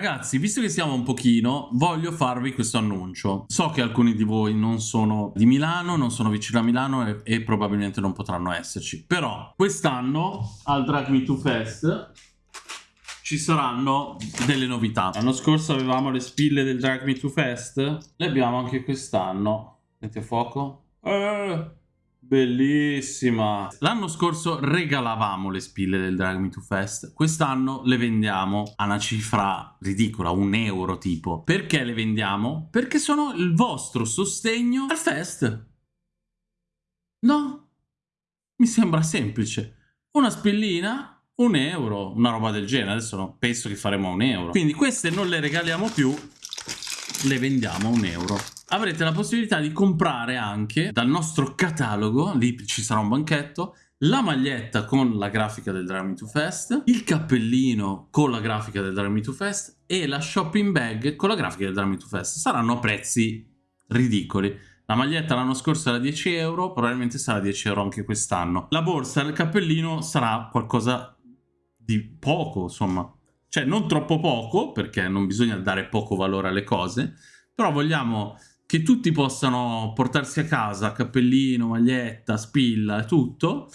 Ragazzi, visto che siamo un pochino, voglio farvi questo annuncio. So che alcuni di voi non sono di Milano, non sono vicino a Milano e, e probabilmente non potranno esserci. Però quest'anno al Drag Me 2 Fest ci saranno delle novità. L'anno scorso avevamo le spille del Drag Me 2 Fest, le abbiamo anche quest'anno. Senti a fuoco? Eh... Bellissima! L'anno scorso regalavamo le spille del Drag Me to Fest, quest'anno le vendiamo a una cifra ridicola, un euro tipo. Perché le vendiamo? Perché sono il vostro sostegno al fest. No? Mi sembra semplice. Una spillina, un euro, una roba del genere. Adesso no, penso che faremo un euro. Quindi queste non le regaliamo più, le vendiamo a un euro avrete la possibilità di comprare anche dal nostro catalogo, lì ci sarà un banchetto, la maglietta con la grafica del Drag Me to Fest, il cappellino con la grafica del Drag Me to Fest e la shopping bag con la grafica del Drag Me to Fest. Saranno prezzi ridicoli. La maglietta l'anno scorso era 10 euro, probabilmente sarà 10 euro anche quest'anno. La borsa e il cappellino sarà qualcosa di poco, insomma. Cioè non troppo poco, perché non bisogna dare poco valore alle cose, però vogliamo che tutti possano portarsi a casa cappellino, maglietta, spilla e tutto,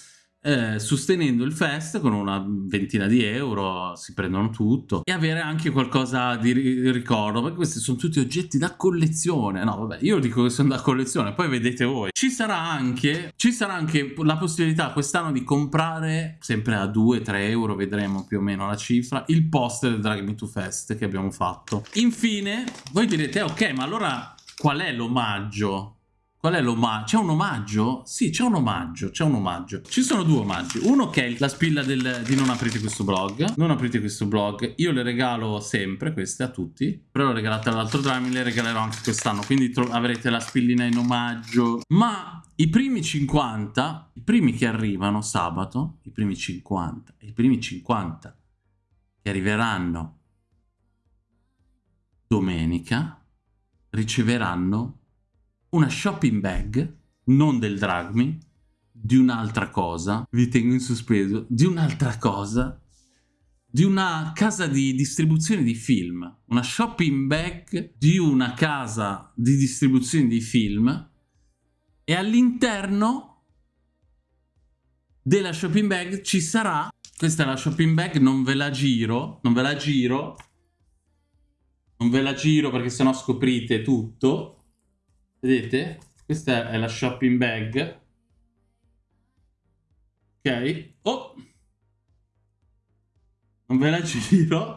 eh, sostenendo il fest con una ventina di euro, si prendono tutto, e avere anche qualcosa di ricordo, perché questi sono tutti oggetti da collezione. No, vabbè, io dico che sono da collezione, poi vedete voi. Ci sarà anche, ci sarà anche la possibilità quest'anno di comprare, sempre a 2-3 euro, vedremo più o meno la cifra, il poster del Drag Me to Fest che abbiamo fatto. Infine, voi direte, ok, ma allora Qual è l'omaggio? Qual è l'omaggio? C'è un omaggio? Sì, c'è un omaggio, c'è un omaggio. Ci sono due omaggi. Uno che è la spilla del, di non aprite questo blog. Non aprite questo blog. Io le regalo sempre queste a tutti. Però le regalate all'altro drammi, le regalerò anche quest'anno. Quindi avrete la spillina in omaggio. Ma i primi 50, i primi che arrivano sabato, i primi 50, i primi 50 che arriveranno domenica riceveranno una shopping bag, non del Dragmi, di un'altra cosa, vi tengo in sospeso, di un'altra cosa, di una casa di distribuzione di film, una shopping bag di una casa di distribuzione di film e all'interno della shopping bag ci sarà, questa è la shopping bag, non ve la giro, non ve la giro, non ve la giro perché sennò scoprite tutto. Vedete? Questa è la shopping bag. Ok. Oh! Non ve la giro.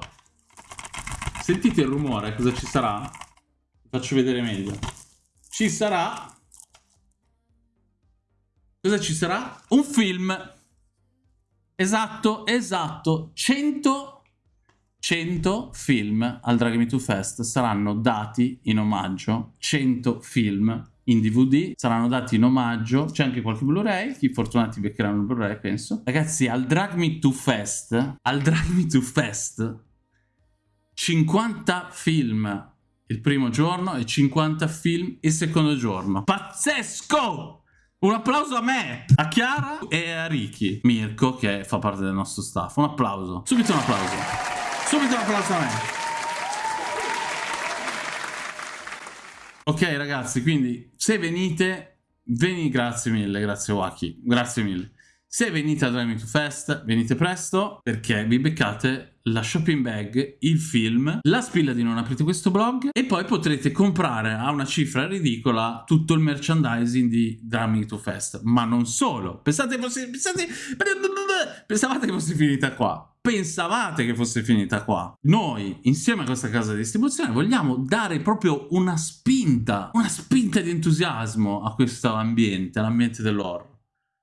Sentite il rumore, cosa ci sarà? Vi faccio vedere meglio. Ci sarà... Cosa ci sarà? Un film. Esatto, esatto. 100 100 film al Drag Me 2 Fest saranno dati in omaggio, 100 film in DVD, saranno dati in omaggio, c'è anche qualche Blu-ray, chi fortunati beccheranno il Blu-ray penso. Ragazzi, al Drag Me 2 Fest, al Drag Me 2 Fest, 50 film il primo giorno e 50 film il secondo giorno. Pazzesco! Un applauso a me, a Chiara e a Ricky, Mirko che fa parte del nostro staff. Un applauso, subito un applauso. Subito me. Ok ragazzi, quindi se venite, veni, grazie mille, grazie Waki, grazie mille. Se venite a Driving to Fest, venite presto perché vi beccate la shopping bag, il film, la spilla di non aprite questo blog e poi potrete comprare a una cifra ridicola tutto il merchandising di Drumming to Fest. Ma non solo. Pensate fosse, pensate, pensavate che fosse finita qua pensavate che fosse finita qua. Noi, insieme a questa casa di distribuzione, vogliamo dare proprio una spinta, una spinta di entusiasmo a questo ambiente, all'ambiente dell'horror.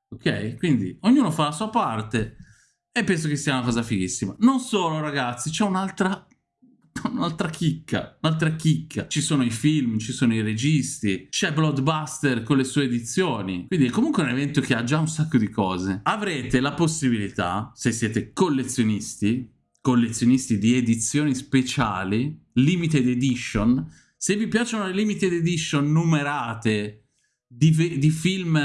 Ok? Quindi ognuno fa la sua parte e penso che sia una cosa fighissima. Non solo, ragazzi, c'è un'altra un'altra chicca, un'altra chicca. Ci sono i film, ci sono i registi, c'è Bloodbuster con le sue edizioni. Quindi è comunque un evento che ha già un sacco di cose. Avrete la possibilità, se siete collezionisti, collezionisti di edizioni speciali, limited edition, se vi piacciono le limited edition numerate di, di, film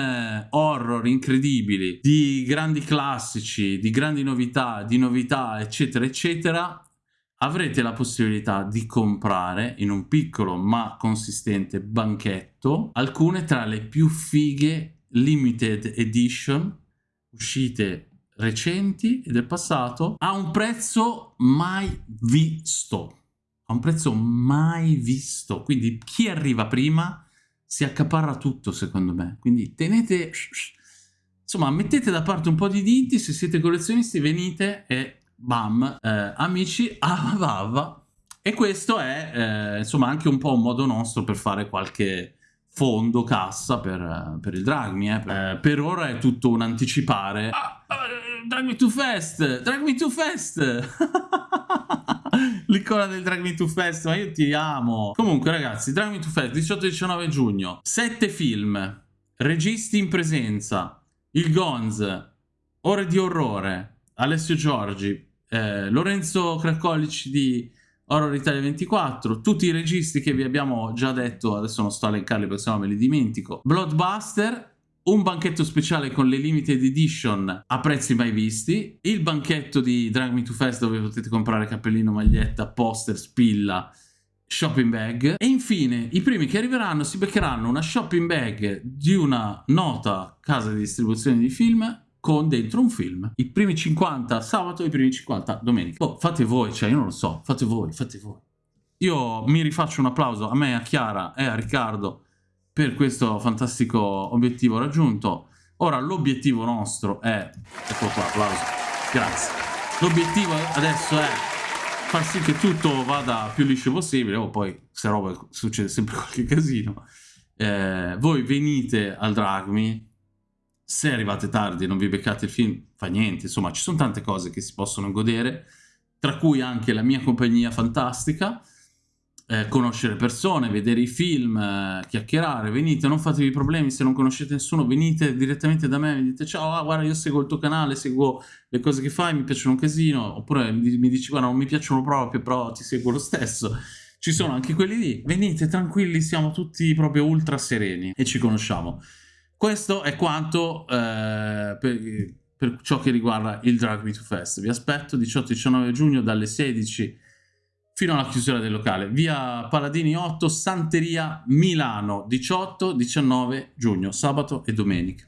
horror incredibili, di grandi classici, di grandi novità, di novità, eccetera, eccetera, avrete la possibilità di comprare in un piccolo ma consistente banchetto alcune tra le più fighe limited edition uscite recenti e del passato a un prezzo mai visto a un prezzo mai visto. Quindi chi arriva prima si accaparra tutto secondo me quindi tenete insomma mettete da parte un po' di diti se siete collezionisti venite e bam, eh, amici, avava. E questo è, eh, insomma, anche un po' un modo nostro per fare qualche fondo, cassa per, per il Drag Me. Eh. eh. per ora è tutto un anticipare. Ah, uh, drag Me Too Fast! Drag Me Too Fast! L'icona del Drag Me Too Fest, ma io ti amo. Comunque, ragazzi, Drag Me Too Fest, 18-19 giugno. Sette film, registi in presenza, il Gonz, Ore di Orrore, Alessio Giorgi, eh, Lorenzo Cracolici di Horror Italia 24, tutti i registi che vi abbiamo già detto, adesso non sto a elencarli perché sennò me li dimentico, Bloodbuster, un banchetto speciale con le limited edition a prezzi mai visti, il banchetto di Drag Me to Fest dove potete comprare cappellino, maglietta, poster, spilla, shopping bag e infine i primi che arriveranno si beccheranno una shopping bag di una nota casa di distribuzione di film con dentro un film. I primi 50 sabato e i primi 50 domenica. Oh, fate voi, cioè io non lo so, fate voi, fate voi. Io mi rifaccio un applauso a me, a Chiara e a Riccardo per questo fantastico obiettivo raggiunto. Ora l'obiettivo nostro è... Ecco qua, applauso. Grazie. L'obiettivo adesso è far sì che tutto vada più liscio possibile, o oh, poi se roba succede sempre qualche casino. Eh, voi venite al Dragmi, se arrivate tardi e non vi beccate il film, fa niente, insomma ci sono tante cose che si possono godere, tra cui anche la mia compagnia fantastica, eh, conoscere persone, vedere i film, eh, chiacchierare, venite, non fatevi problemi se non conoscete nessuno, venite direttamente da me, mi dite ciao, ah, guarda io seguo il tuo canale, seguo le cose che fai, mi piacciono un casino, oppure mi, mi dici guarda non mi piacciono proprio, però ti seguo lo stesso. Ci sono anche quelli lì, venite tranquilli, siamo tutti proprio ultra sereni e ci conosciamo. Questo è quanto eh, per, per, ciò che riguarda il Drag Me to Fest. Vi aspetto 18-19 giugno dalle 16 fino alla chiusura del locale. Via Paladini 8, Santeria, Milano, 18-19 giugno, sabato e domenica.